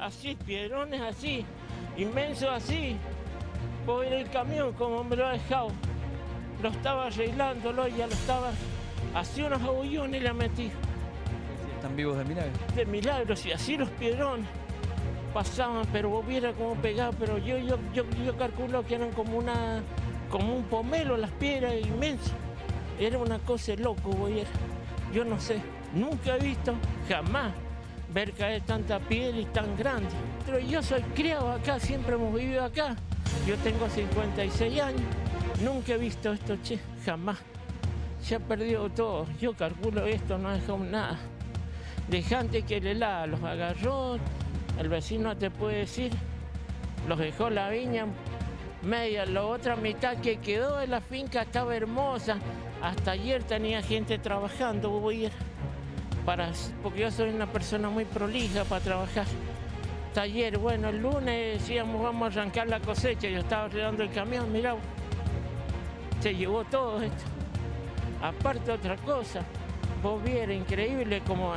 así, piedrones así, inmensos así. En el camión como me lo ha dejado. Lo estaba arreglándolo, ya lo estaba, así unos agullones le metí. ¿Están vivos de milagro? De milagros, y así los piedrones pasaban, pero vos viera cómo pegaba, pero yo, yo, yo, yo calculo que eran como una, como un pomelo las piedras inmensas. Era una cosa loco, voy Yo no sé, nunca he visto, jamás, ver caer tanta piedra y tan grande. Pero yo soy criado acá, siempre hemos vivido acá. Yo tengo 56 años, nunca he visto esto, che, jamás. Se ha perdido todo. Yo calculo esto, no ha dejado nada. Dejante que el helado los agarró, el vecino te puede decir, los dejó la viña media, la otra mitad que quedó de la finca estaba hermosa. Hasta ayer tenía gente trabajando, ir porque yo soy una persona muy prolija para trabajar. Ayer, bueno, el lunes decíamos vamos a arrancar la cosecha, yo estaba arreglando el camión, mirá, se llevó todo esto. Aparte otra cosa, vos vieras increíble como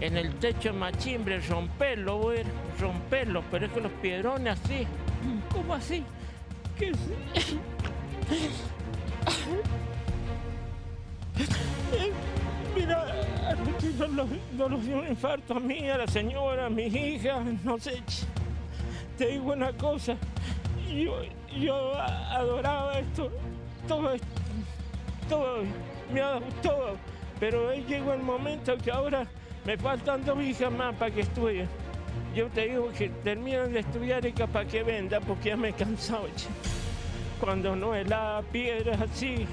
en, el techo de machimbre, romperlo, voy a romperlo, pero es que los piedrones así, ¿cómo así? ¿Qué es? No nos dio un infarto a mí, a la señora, a mi hija, no sé. Te digo una cosa, yo, yo adoraba esto, todo todo, me ha dado pero llegó el momento que ahora me faltan dos hijas más para que estudien. Yo te digo que terminan de estudiar y capaz que venda porque ya me he cansado. Cuando no es la piedra así.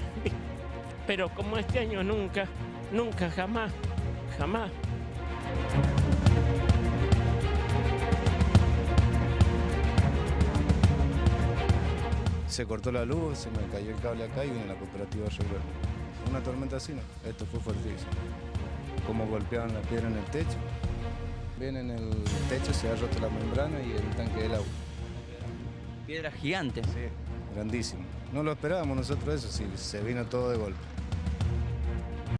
Pero como este año nunca, nunca, jamás, jamás. Se cortó la luz, se me cayó el cable acá y vine a la cooperativa a arreglar. Una tormenta así, ¿no? Esto fue fuertísimo. Como golpeaban la piedra en el techo. Bien en el techo se ha roto la membrana y el tanque del agua. Piedras gigantes. Sí, grandísimo. No lo esperábamos nosotros eso, sí, se vino todo de golpe.